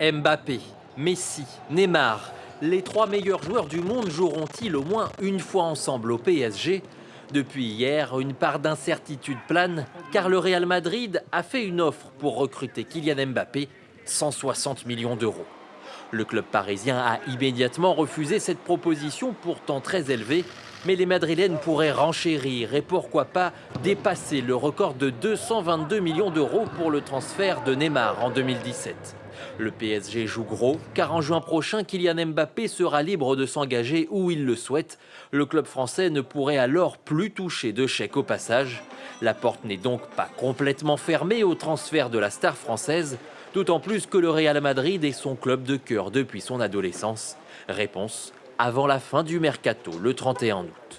Mbappé, Messi, Neymar, les trois meilleurs joueurs du monde joueront-ils au moins une fois ensemble au PSG Depuis hier, une part d'incertitude plane, car le Real Madrid a fait une offre pour recruter Kylian Mbappé, 160 millions d'euros. Le club parisien a immédiatement refusé cette proposition pourtant très élevée, mais les Madrilènes pourraient renchérir et pourquoi pas dépasser le record de 222 millions d'euros pour le transfert de Neymar en 2017. Le PSG joue gros, car en juin prochain, Kylian Mbappé sera libre de s'engager où il le souhaite. Le club français ne pourrait alors plus toucher de chèque au passage. La porte n'est donc pas complètement fermée au transfert de la star française, d'autant plus que le Real Madrid est son club de cœur depuis son adolescence. Réponse avant la fin du mercato le 31 août.